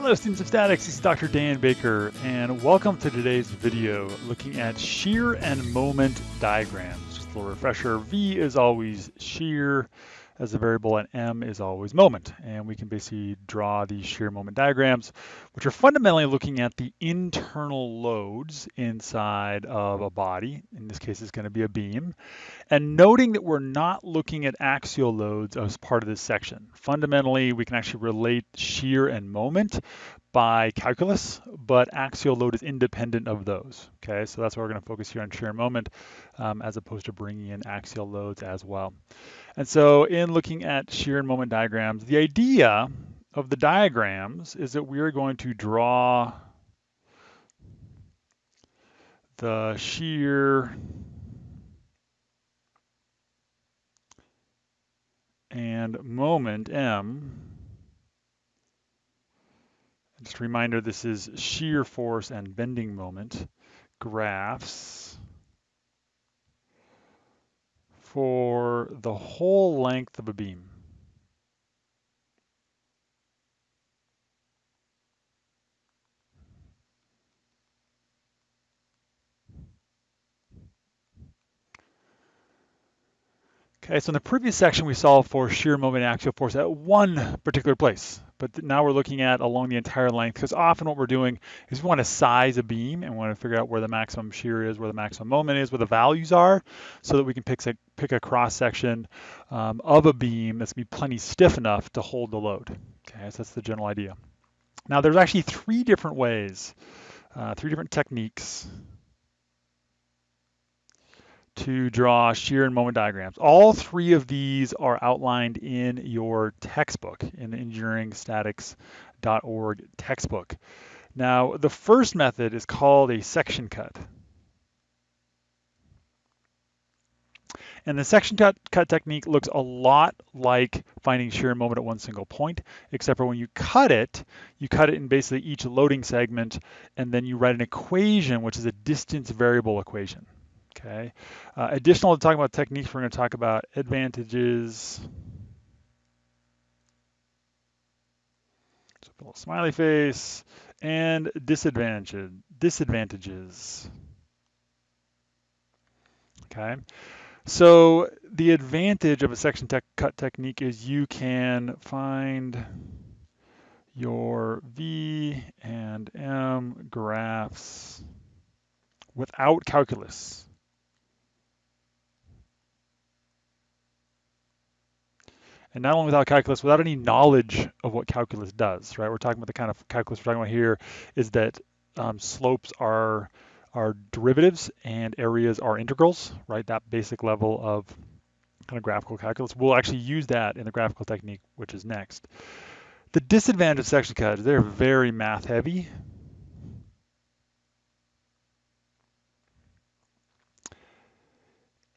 Hello students of statics, this is Dr. Dan Baker and welcome to today's video looking at shear and moment diagrams. Just a little refresher, V is always shear as a variable and M is always moment. And we can basically draw these shear moment diagrams, which are fundamentally looking at the internal loads inside of a body. In this case, it's gonna be a beam. And noting that we're not looking at axial loads as part of this section. Fundamentally, we can actually relate shear and moment by calculus, but axial load is independent of those. Okay, so that's why we're going to focus here on shear moment um, as opposed to bringing in axial loads as well. And so in looking at shear and moment diagrams, the idea of the diagrams is that we are going to draw the shear and moment M just a reminder, this is shear force and bending moment graphs for the whole length of a beam. Okay, so in the previous section, we solved for shear moment axial force at one particular place. But now we're looking at along the entire length, because often what we're doing is we want to size a beam and we want to figure out where the maximum shear is, where the maximum moment is, where the values are, so that we can pick, pick a cross section um, of a beam that's going to be plenty stiff enough to hold the load. Okay, so that's the general idea. Now there's actually three different ways, uh, three different techniques to draw shear and moment diagrams. All three of these are outlined in your textbook, in the engineeringstatics.org textbook. Now, the first method is called a section cut. And the section cut, cut technique looks a lot like finding shear and moment at one single point, except for when you cut it, you cut it in basically each loading segment, and then you write an equation, which is a distance variable equation. Okay. Uh, additional to talking about techniques, we're going to talk about advantages. So a little smiley face and disadvantages. Disadvantages. Okay. So the advantage of a section cut technique is you can find your V and M graphs without calculus. And not only without calculus, without any knowledge of what calculus does, right? We're talking about the kind of calculus we're talking about here is that um, slopes are are derivatives and areas are integrals, right? That basic level of kind of graphical calculus. We'll actually use that in the graphical technique, which is next. The disadvantage of section cuts, they're very math heavy.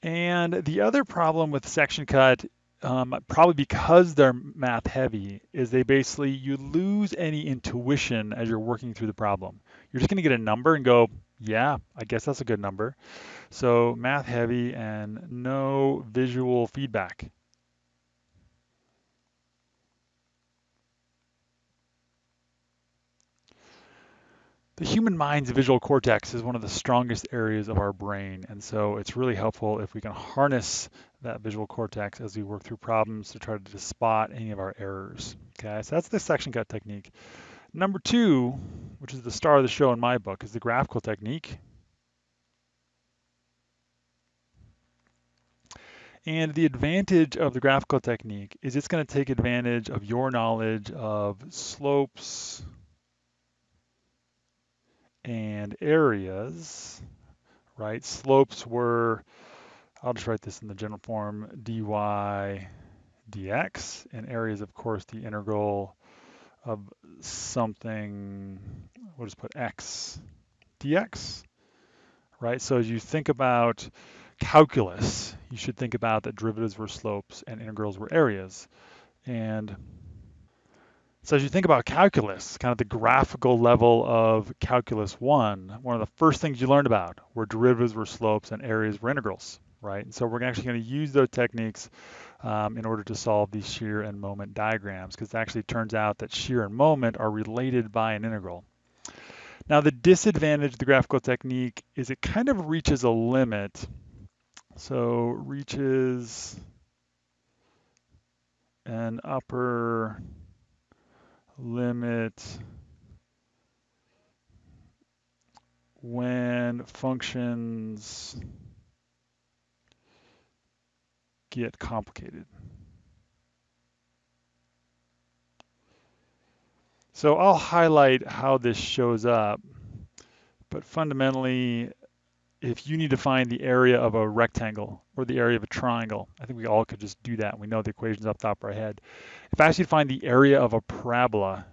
And the other problem with section cut um, probably because they're math heavy, is they basically, you lose any intuition as you're working through the problem. You're just gonna get a number and go, yeah, I guess that's a good number. So math heavy and no visual feedback. The human mind's visual cortex is one of the strongest areas of our brain, and so it's really helpful if we can harness that visual cortex as we work through problems to try to spot any of our errors. Okay, so that's the section cut technique. Number two, which is the star of the show in my book, is the graphical technique. And the advantage of the graphical technique is it's going to take advantage of your knowledge of slopes, and areas, right? Slopes were, I'll just write this in the general form, dy dx, and areas, of course, the integral of something, we'll just put x dx, right? So as you think about calculus, you should think about that derivatives were slopes and integrals were areas. And so as you think about calculus, kind of the graphical level of calculus one, one of the first things you learned about were derivatives were slopes and areas were integrals, right? And so we're actually going to use those techniques um, in order to solve these shear and moment diagrams, because it actually turns out that shear and moment are related by an integral. Now the disadvantage of the graphical technique is it kind of reaches a limit. So reaches an upper limit when functions get complicated. So I'll highlight how this shows up, but fundamentally, if you need to find the area of a rectangle or the area of a triangle, I think we all could just do that. We know the equations up top of our head. If I ask you to find the area of a parabola,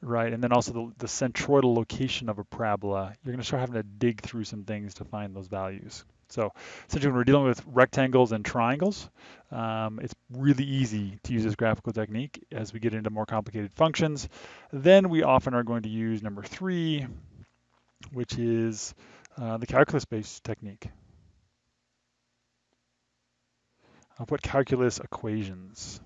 right, and then also the, the centroidal location of a parabola, you're going to start having to dig through some things to find those values. So essentially when we're dealing with rectangles and triangles, um, it's really easy to use this graphical technique as we get into more complicated functions. Then we often are going to use number three, which is uh, the calculus-based technique. I'll put calculus equations.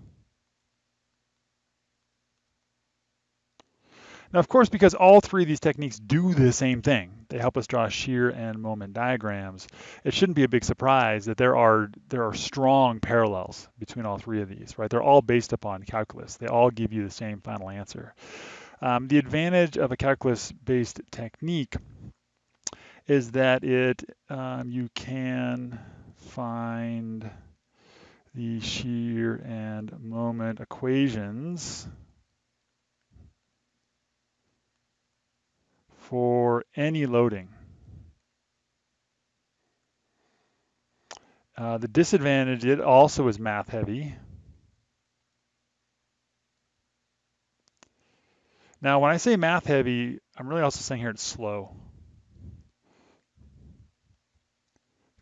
Now, of course, because all three of these techniques do the same thing, they help us draw shear and moment diagrams, it shouldn't be a big surprise that there are, there are strong parallels between all three of these, right? They're all based upon calculus. They all give you the same final answer. Um, the advantage of a calculus-based technique is that it um, you can find the shear and moment equations for any loading. Uh, the disadvantage, it also is math heavy. Now, when I say math heavy, I'm really also saying here it's slow.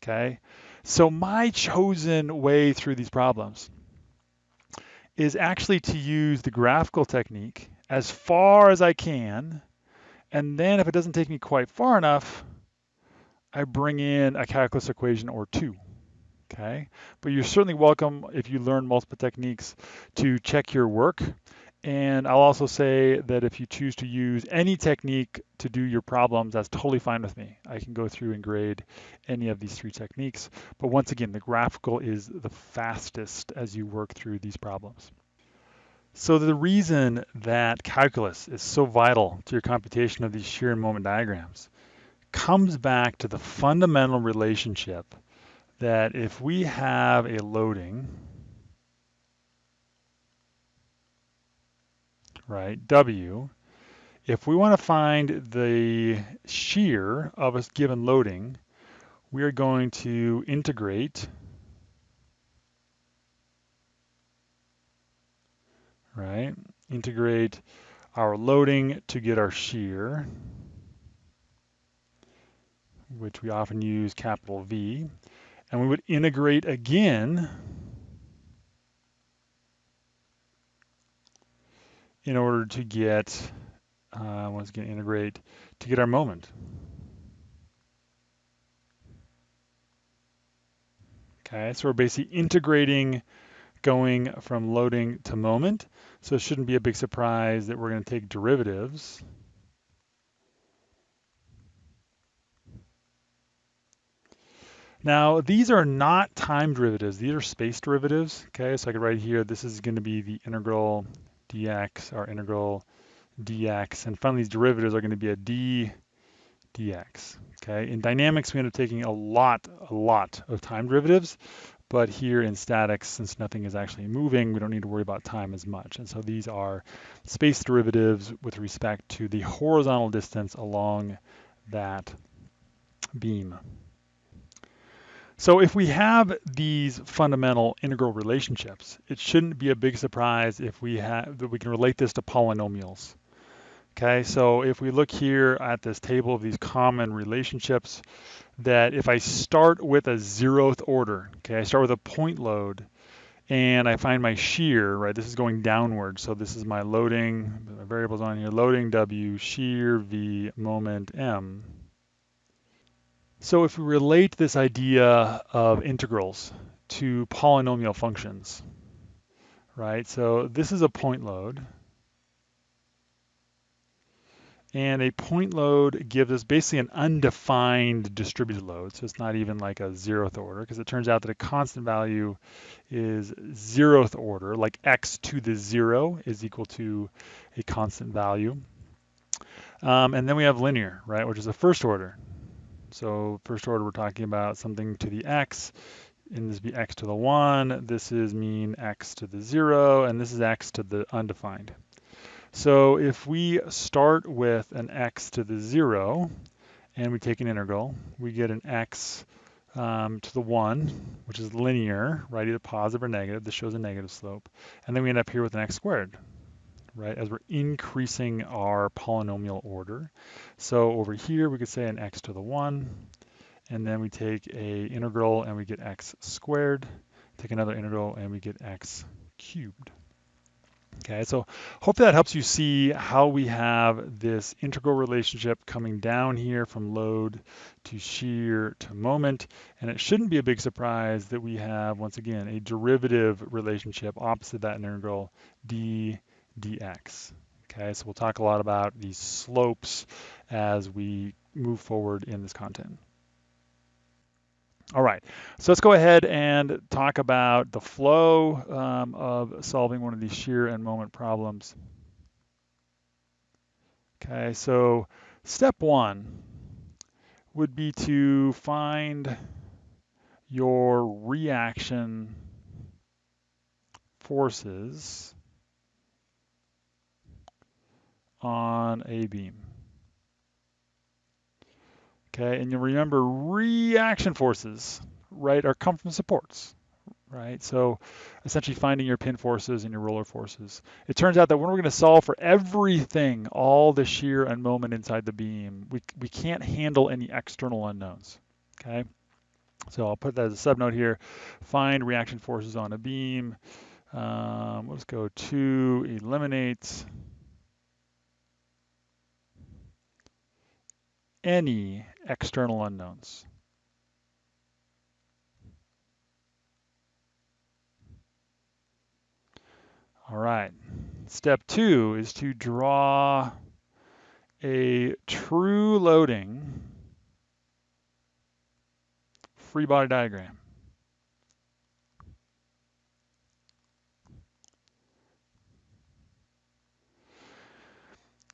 Okay, so my chosen way through these problems is actually to use the graphical technique as far as I can and then if it doesn't take me quite far enough, I bring in a calculus equation or two. Okay, but you're certainly welcome if you learn multiple techniques to check your work. And I'll also say that if you choose to use any technique to do your problems, that's totally fine with me. I can go through and grade any of these three techniques. But once again, the graphical is the fastest as you work through these problems. So the reason that calculus is so vital to your computation of these shear and moment diagrams comes back to the fundamental relationship that if we have a loading, right, W, if we want to find the shear of a given loading, we are going to integrate right? Integrate our loading to get our shear, which we often use capital V. And we would integrate again in order to get, uh, once again, integrate to get our moment. Okay, so we're basically integrating going from loading to moment. So it shouldn't be a big surprise that we're going to take derivatives. Now, these are not time derivatives. These are space derivatives. Okay, so I could write here, this is going to be the integral dx, our integral dx. And finally, these derivatives are going to be a d dx. Okay, in dynamics, we end up taking a lot, a lot of time derivatives. But here in statics, since nothing is actually moving, we don't need to worry about time as much. And so these are space derivatives with respect to the horizontal distance along that beam. So if we have these fundamental integral relationships, it shouldn't be a big surprise if we have that we can relate this to polynomials. Okay, so if we look here at this table of these common relationships, that if I start with a zeroth order, okay, I start with a point load and I find my shear, right, this is going downward. So this is my loading, my variables on here, loading W, shear V, moment M. So if we relate this idea of integrals to polynomial functions, right? So this is a point load. And a point load gives us basically an undefined distributed load. So it's not even like a zeroth order because it turns out that a constant value is zeroth order, like x to the zero is equal to a constant value. Um, and then we have linear, right, which is a first order. So first order, we're talking about something to the x, and this be x to the 1, this is mean x to the 0, and this is x to the undefined. So if we start with an x to the 0 and we take an integral, we get an x um, to the 1, which is linear, right, either positive or negative. This shows a negative slope. And then we end up here with an x squared, right, as we're increasing our polynomial order. So over here, we could say an x to the 1, and then we take a integral and we get x squared, take another integral and we get x cubed. Okay, so hopefully that helps you see how we have this integral relationship coming down here from load to shear to moment. And it shouldn't be a big surprise that we have, once again, a derivative relationship opposite that integral d dx. Okay, so we'll talk a lot about these slopes as we move forward in this content. All right, so let's go ahead and talk about the flow um, of solving one of these shear and moment problems. Okay, so step one would be to find your reaction forces on a beam. Okay, and you'll remember reaction forces, right, are come from supports, right? So essentially finding your pin forces and your roller forces. It turns out that when we're going to solve for everything, all the shear and moment inside the beam, we, we can't handle any external unknowns, okay? So I'll put that as a subnote here. Find reaction forces on a beam. Um, let's go to eliminate any external unknowns. All right, step two is to draw a true loading free body diagram.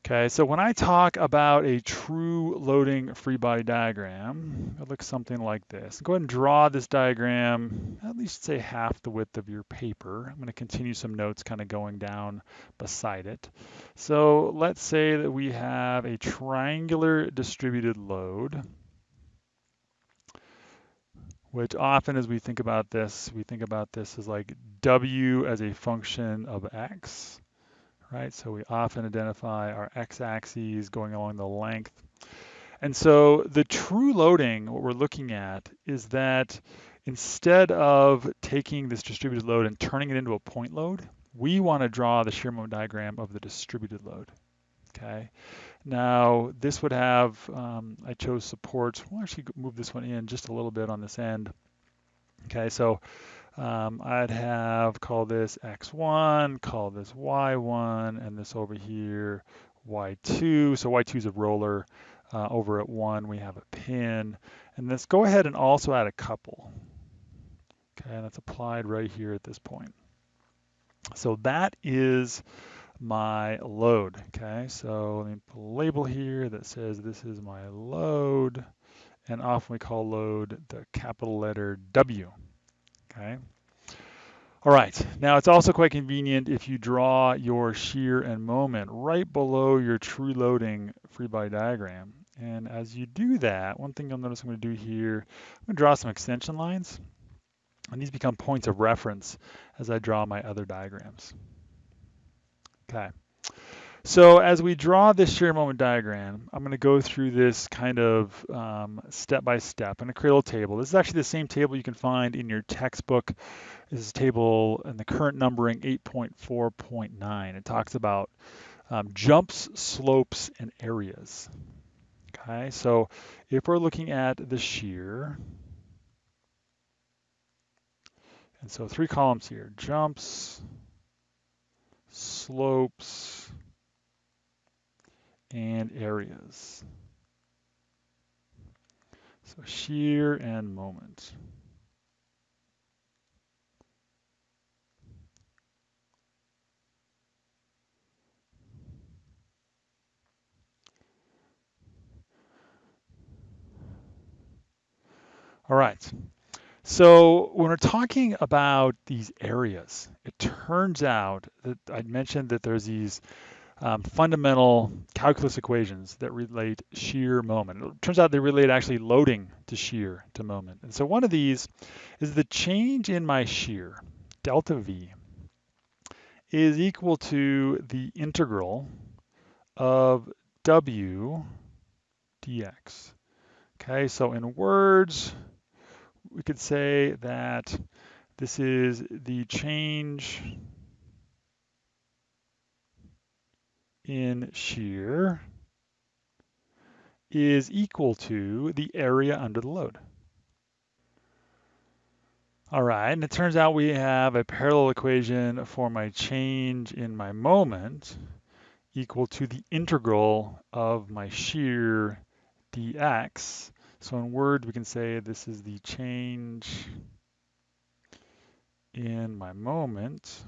Okay, so when I talk about a true loading free body diagram, it looks something like this. Go ahead and draw this diagram, at least say half the width of your paper. I'm going to continue some notes kind of going down beside it. So let's say that we have a triangular distributed load, which often as we think about this, we think about this as like W as a function of X right? So we often identify our x-axis going along the length. And so the true loading, what we're looking at is that instead of taking this distributed load and turning it into a point load, we want to draw the shear moment diagram of the distributed load. Okay. Now this would have, um, I chose supports. We'll actually move this one in just a little bit on this end. Okay, so um, I'd have call this x1, call this y1, and this over here y2. So y2 is a roller. Uh, over at 1 we have a pin. And let's go ahead and also add a couple. Okay, and that's applied right here at this point. So that is my load. Okay, so let me put a label here that says this is my load. And often we call load the capital letter W okay? All right, now it's also quite convenient if you draw your shear and moment right below your true loading free body diagram. And as you do that, one thing you'll notice I'm gonna do here, I'm gonna draw some extension lines. And these become points of reference as I draw my other diagrams. Okay. So as we draw this shear moment diagram, I'm going to go through this kind of um, step by step and a create a table. This is actually the same table you can find in your textbook. This is table in the current numbering 8.4.9. It talks about um, jumps, slopes, and areas. Okay, so if we're looking at the shear, And so three columns here, jumps, slopes, and areas. So shear and moment. All right. So when we're talking about these areas, it turns out that I mentioned that there's these um, fundamental calculus equations that relate shear moment. It turns out they relate actually loading to shear to moment. And so one of these is the change in my shear, delta V, is equal to the integral of W dx. Okay, so in words, we could say that this is the change in shear is equal to the area under the load. All right, and it turns out we have a parallel equation for my change in my moment equal to the integral of my shear dx. So in words, we can say this is the change in my moment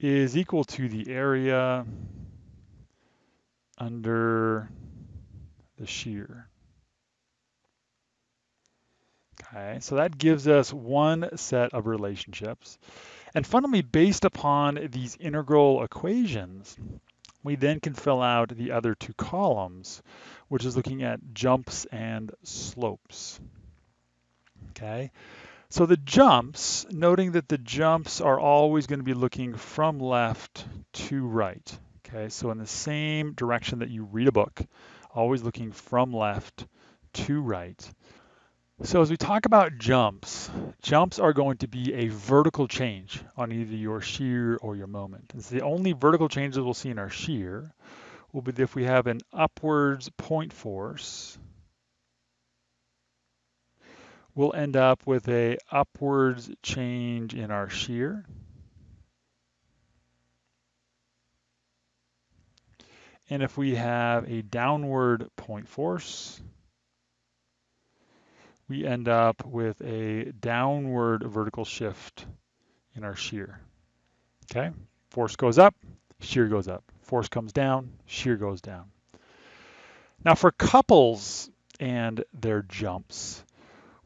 is equal to the area under the shear. Okay, so that gives us one set of relationships. And fundamentally, based upon these integral equations, we then can fill out the other two columns, which is looking at jumps and slopes. Okay, so the jumps, noting that the jumps are always going to be looking from left to right. Okay, so in the same direction that you read a book, always looking from left to right. So as we talk about jumps, jumps are going to be a vertical change on either your shear or your moment. It's the only vertical changes we'll see in our shear will be if we have an upwards point force, we'll end up with a upwards change in our shear. And if we have a downward point force, we end up with a downward vertical shift in our shear. Okay, force goes up, shear goes up. Force comes down, shear goes down. Now for couples and their jumps,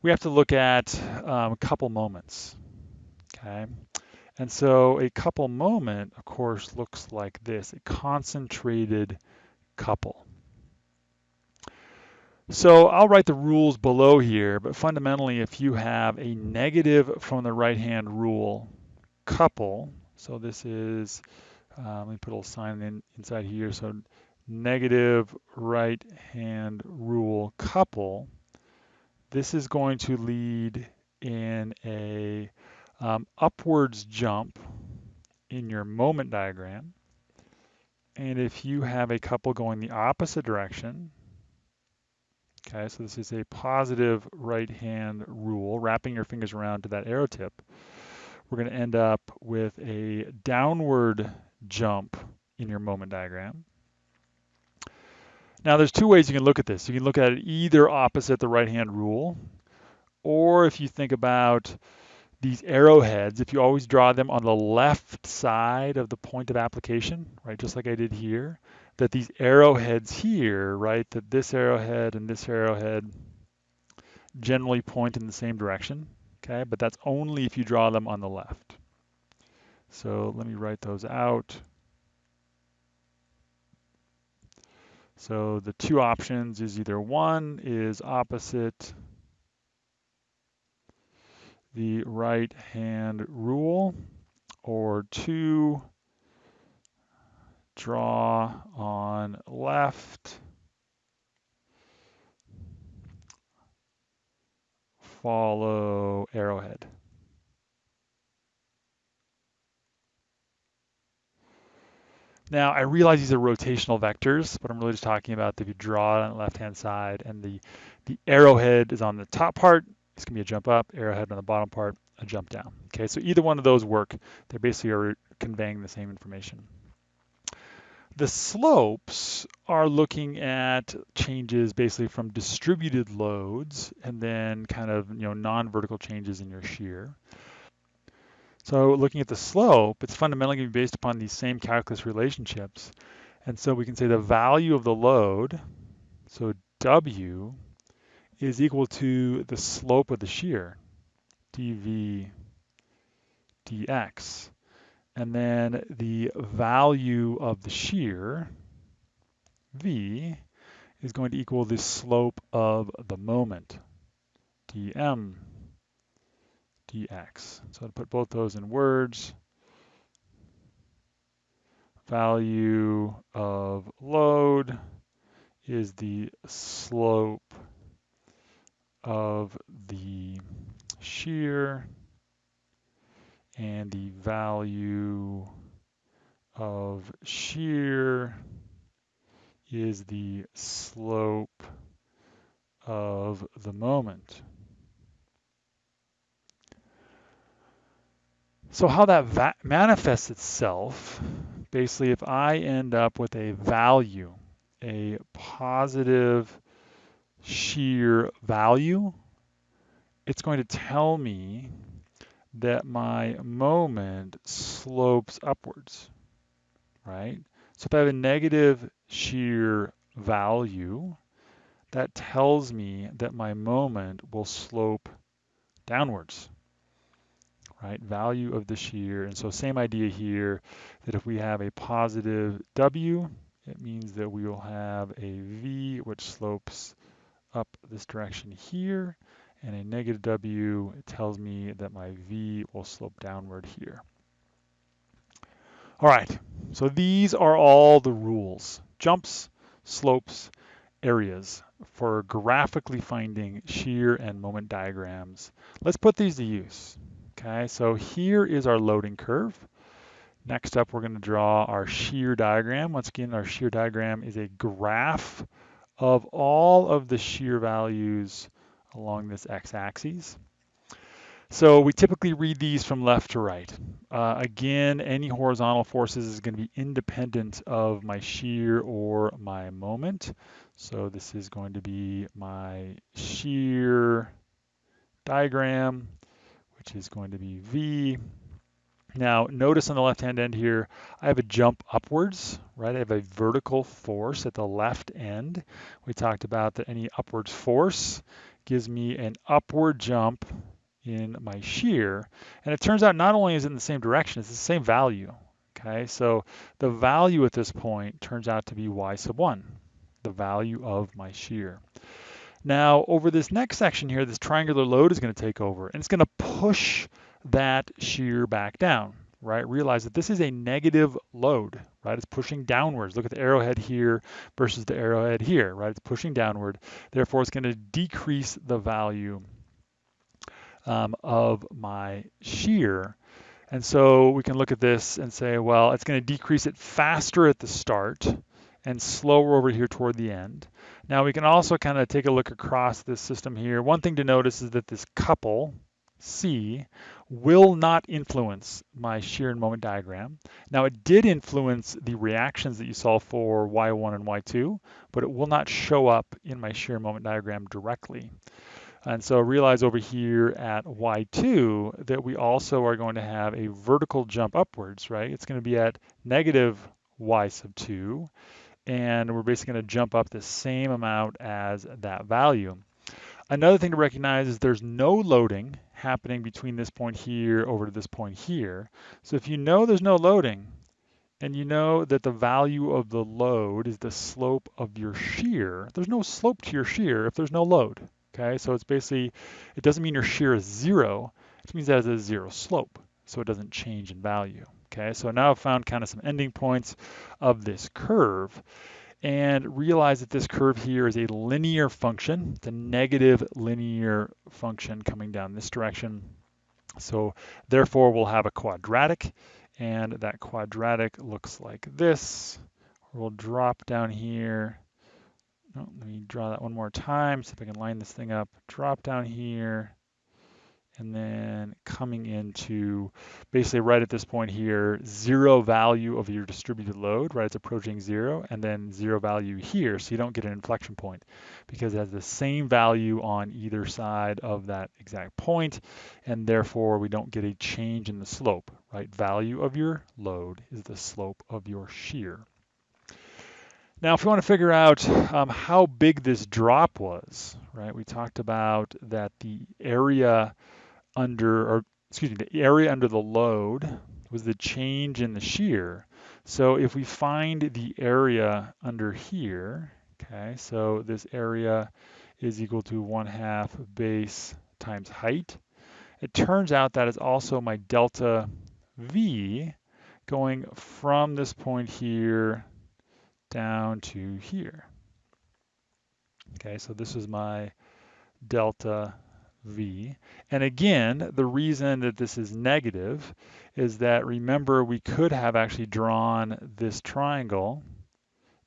we have to look at um, couple moments. Okay, and so a couple moment, of course, looks like this, a concentrated couple. So I'll write the rules below here, but fundamentally if you have a negative from the right-hand rule couple, so this is, uh, let me put a little sign in, inside here, so negative right-hand rule couple, this is going to lead in a um, upwards jump in your moment diagram. And if you have a couple going the opposite direction, Okay, so this is a positive right-hand rule, wrapping your fingers around to that arrow tip. We're going to end up with a downward jump in your moment diagram. Now there's two ways you can look at this. You can look at it either opposite the right-hand rule, or if you think about these arrowheads, if you always draw them on the left side of the point of application, right, just like I did here, that these arrowheads here, right, that this arrowhead and this arrowhead generally point in the same direction, okay, but that's only if you draw them on the left. So let me write those out. So the two options is either one is opposite the right hand rule or two draw on left, follow arrowhead. Now, I realize these are rotational vectors, but I'm really just talking about if you draw it on the left-hand side and the, the arrowhead is on the top part it's gonna be a jump up, arrowhead on the bottom part, a jump down. Okay, so either one of those work. They basically are conveying the same information. The slopes are looking at changes basically from distributed loads and then kind of you know non-vertical changes in your shear. So looking at the slope, it's fundamentally going to be based upon these same calculus relationships. And so we can say the value of the load, so W, is equal to the slope of the shear, dV dx. And then the value of the shear, V, is going to equal the slope of the moment, dm dx. So to put both those in words, value of load is the slope of the shear and the value of shear is the slope of the moment. So how that manifests itself, basically if I end up with a value, a positive shear value, it's going to tell me that my moment slopes upwards, right? So if I have a negative shear value, that tells me that my moment will slope downwards, right? Value of the shear. And so same idea here, that if we have a positive W, it means that we will have a V which slopes up this direction here and a negative W tells me that my V will slope downward here. All right, so these are all the rules, jumps, slopes, areas for graphically finding shear and moment diagrams. Let's put these to use. Okay, so here is our loading curve. Next up, we're going to draw our shear diagram. Once again, our shear diagram is a graph of all of the shear values along this x-axis. So we typically read these from left to right. Uh, again, any horizontal forces is going to be independent of my shear or my moment. So this is going to be my shear diagram, which is going to be V. Now, notice on the left-hand end here, I have a jump upwards, right? I have a vertical force at the left end. We talked about that any upwards force gives me an upward jump in my shear. And it turns out not only is it in the same direction, it's the same value. Okay, so the value at this point turns out to be y sub 1, the value of my shear. Now, over this next section here, this triangular load is going to take over, and it's going to push that shear back down, right? Realize that this is a negative load, right? It's pushing downwards. Look at the arrowhead here versus the arrowhead here, right? It's pushing downward. Therefore, it's going to decrease the value um, of my shear. And so we can look at this and say, well, it's going to decrease it faster at the start and slower over here toward the end. Now we can also kind of take a look across this system here. One thing to notice is that this couple, C, will not influence my shear and moment diagram. Now it did influence the reactions that you saw for Y1 and Y2, but it will not show up in my shear moment diagram directly. And so realize over here at Y2 that we also are going to have a vertical jump upwards, right? It's going to be at negative Y sub 2, and we're basically going to jump up the same amount as that value. Another thing to recognize is there's no loading happening between this point here over to this point here. So if you know there's no loading, and you know that the value of the load is the slope of your shear, there's no slope to your shear if there's no load. Okay, so it's basically, it doesn't mean your shear is zero, it means that it has a zero slope, so it doesn't change in value. Okay, so now I've found kind of some ending points of this curve and realize that this curve here is a linear function. It's a negative linear function coming down this direction. So therefore we'll have a quadratic and that quadratic looks like this. We'll drop down here. Oh, let me draw that one more time, see if I can line this thing up. Drop down here, and then coming into basically right at this point here, zero value of your distributed load, right? It's approaching zero, and then zero value here, so you don't get an inflection point because it has the same value on either side of that exact point, and therefore we don't get a change in the slope, right? Value of your load is the slope of your shear. Now, if we want to figure out um, how big this drop was, right, we talked about that the area under, or excuse me, the area under the load was the change in the shear. So if we find the area under here, okay, so this area is equal to 1 half base times height. It turns out that is also my delta V going from this point here down to here. Okay, so this is my delta V. And again, the reason that this is negative is that remember we could have actually drawn this triangle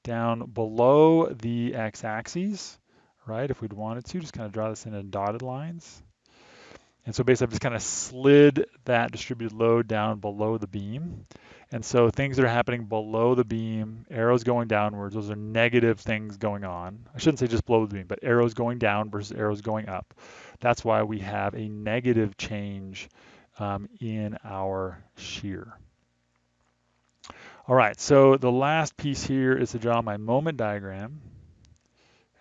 down below the x-axis, right? If we'd wanted to, just kind of draw this in in dotted lines. And so basically I've just kind of slid that distributed load down below the beam. And so things that are happening below the beam, arrows going downwards, those are negative things going on. I shouldn't say just below the beam, but arrows going down versus arrows going up. That's why we have a negative change um, in our shear. All right, so the last piece here is to draw my moment diagram.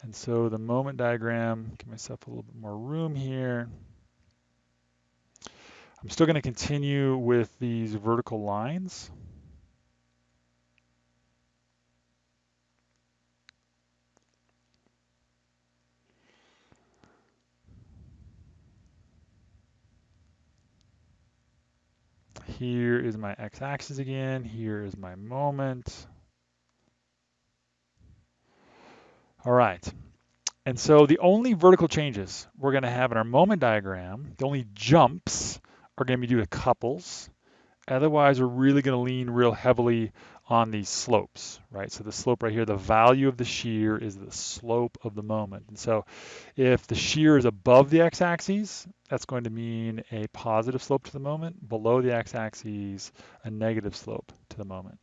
And so the moment diagram, give myself a little bit more room here. I'm still going to continue with these vertical lines. Here is my x-axis again. Here is my moment. All right. And so the only vertical changes we're going to have in our moment diagram, the only jumps are going to be due to couples. Otherwise, we're really going to lean real heavily on these slopes, right? So the slope right here, the value of the shear is the slope of the moment. And so if the shear is above the x-axis, that's going to mean a positive slope to the moment. Below the x-axis, a negative slope to the moment.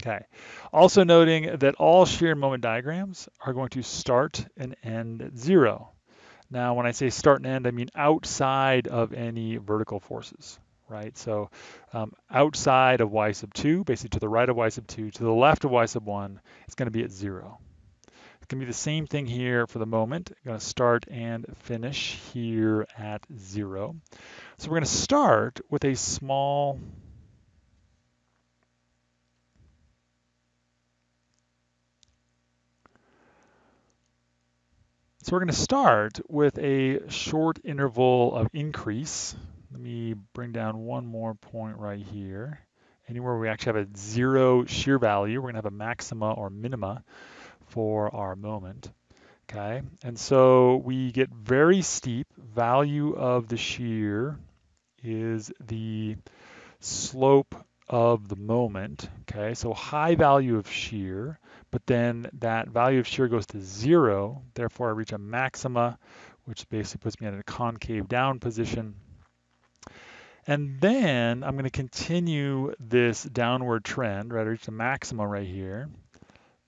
Okay. Also noting that all shear moment diagrams are going to start and end at zero. Now, when I say start and end, I mean outside of any vertical forces right? So um, outside of y sub 2, basically to the right of y sub 2, to the left of y sub 1, it's going to be at 0. It's going to be the same thing here for the moment. I'm going to start and finish here at 0. So we're going to start with a small So we're going to start with a short interval of increase let me bring down one more point right here. Anywhere we actually have a zero shear value, we're gonna have a maxima or minima for our moment. Okay, and so we get very steep. Value of the shear is the slope of the moment. Okay, so high value of shear, but then that value of shear goes to zero. Therefore, I reach a maxima, which basically puts me in a concave down position. And then I'm going to continue this downward trend, right? I reach the maxima right here.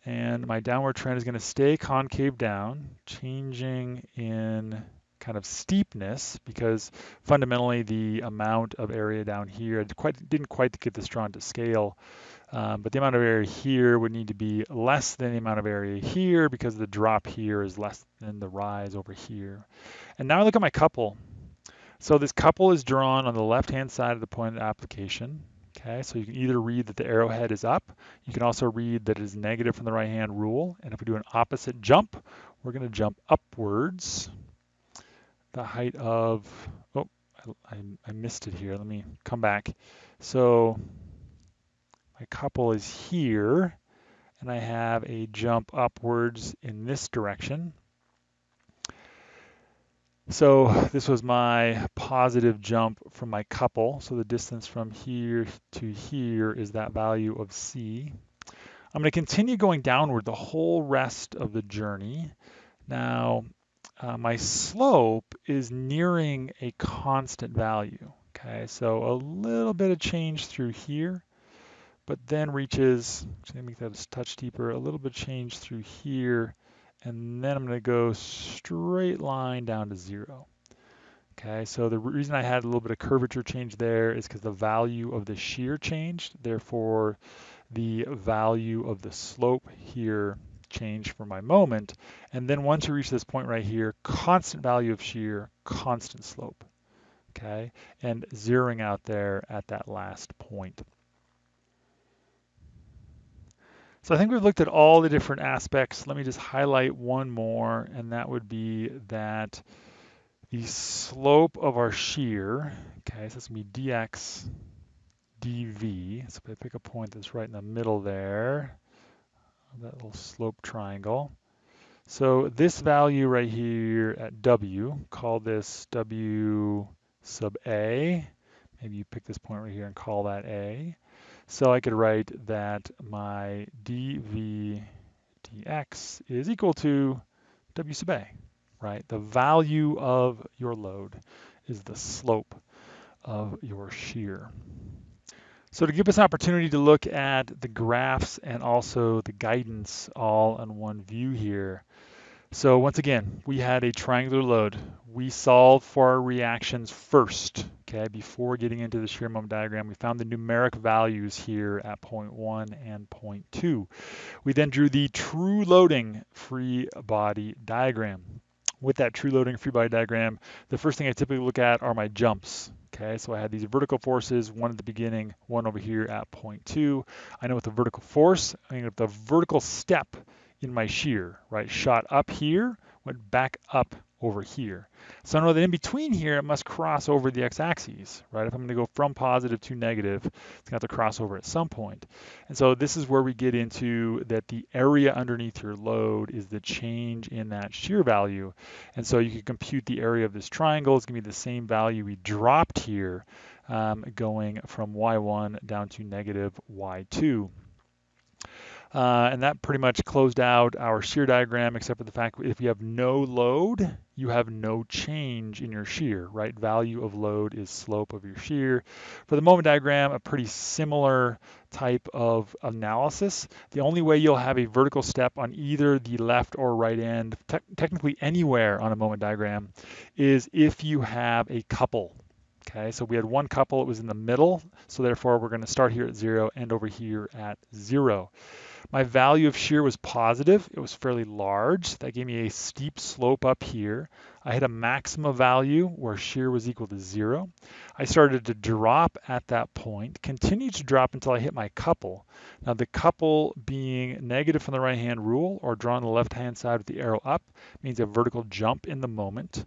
And my downward trend is going to stay concave down, changing in kind of steepness because fundamentally the amount of area down here, quite, didn't quite get this drawn to scale, um, but the amount of area here would need to be less than the amount of area here because the drop here is less than the rise over here. And now I look at my couple so this couple is drawn on the left-hand side of the point of application. Okay, so you can either read that the arrowhead is up. You can also read that it is negative from the right-hand rule. And if we do an opposite jump, we're going to jump upwards. The height of, oh, I, I missed it here. Let me come back. So my couple is here, and I have a jump upwards in this direction. So this was my positive jump from my couple. So the distance from here to here is that value of C. I'm going to continue going downward the whole rest of the journey. Now, uh, my slope is nearing a constant value. Okay, so a little bit of change through here, but then reaches, me make that a touch deeper, a little bit change through here, and then I'm to go straight line down to zero. Okay, so the reason I had a little bit of curvature change there is because the value of the shear changed. Therefore, the value of the slope here changed for my moment. And then once you reach this point right here, constant value of shear, constant slope. Okay, and zeroing out there at that last point. So I think we've looked at all the different aspects. Let me just highlight one more, and that would be that the slope of our shear, okay, so it's gonna be dx dv. So if I pick a point that's right in the middle there, that little slope triangle. So this value right here at w, call this w sub a. Maybe you pick this point right here and call that a. So I could write that my dv dx is equal to w sub a right? The value of your load is the slope of your shear. So to give us an opportunity to look at the graphs and also the guidance all in one view here. So once again, we had a triangular load. We solved for our reactions first, okay, before getting into the shear moment diagram. We found the numeric values here at point one and point two. We then drew the true loading free body diagram with that true loading free body diagram, the first thing I typically look at are my jumps. Okay, so I had these vertical forces, one at the beginning, one over here at point two. I know with the vertical force, I mean, the vertical step in my shear, right, shot up here, went back up over here. So I know that in between here, it must cross over the x-axis, right? If I'm gonna go from positive to negative, it's gonna have to cross over at some point. And so this is where we get into that the area underneath your load is the change in that shear value. And so you can compute the area of this triangle. It's gonna be the same value we dropped here, um, going from y1 down to negative y2. Uh, and that pretty much closed out our shear diagram, except for the fact that if you have no load, you have no change in your shear, right? Value of load is slope of your shear. For the moment diagram, a pretty similar type of analysis. The only way you'll have a vertical step on either the left or right end, te technically anywhere on a moment diagram, is if you have a couple. Okay, so we had one couple, it was in the middle, so therefore we're going to start here at zero, end over here at zero. My value of shear was positive. It was fairly large. That gave me a steep slope up here. I hit a maximum value where shear was equal to zero. I started to drop at that point, continued to drop until I hit my couple. Now the couple being negative from the right hand rule or drawn on the left hand side with the arrow up means a vertical jump in the moment.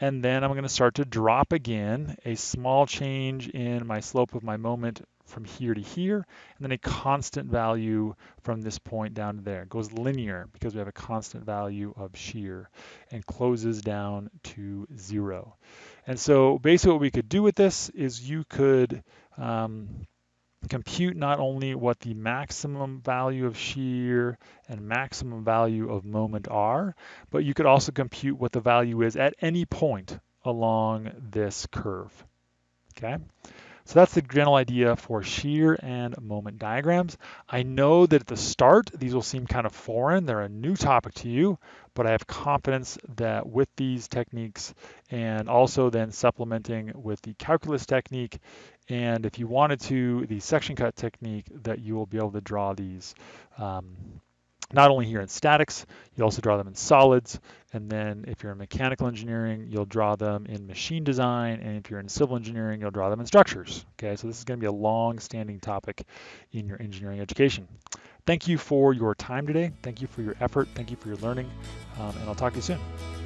And then I'm going to start to drop again, a small change in my slope of my moment from here to here, and then a constant value from this point down to there. It goes linear because we have a constant value of shear and closes down to zero. And so basically what we could do with this is you could um, compute not only what the maximum value of shear and maximum value of moment are, but you could also compute what the value is at any point along this curve. Okay. So that's the general idea for shear and moment diagrams. I know that at the start, these will seem kind of foreign. They're a new topic to you, but I have confidence that with these techniques and also then supplementing with the calculus technique, and if you wanted to, the section cut technique, that you will be able to draw these um, not only here in statics, you also draw them in solids. And then if you're in mechanical engineering, you'll draw them in machine design. And if you're in civil engineering, you'll draw them in structures. Okay, so this is gonna be a long-standing topic in your engineering education. Thank you for your time today. Thank you for your effort. Thank you for your learning. Um, and I'll talk to you soon.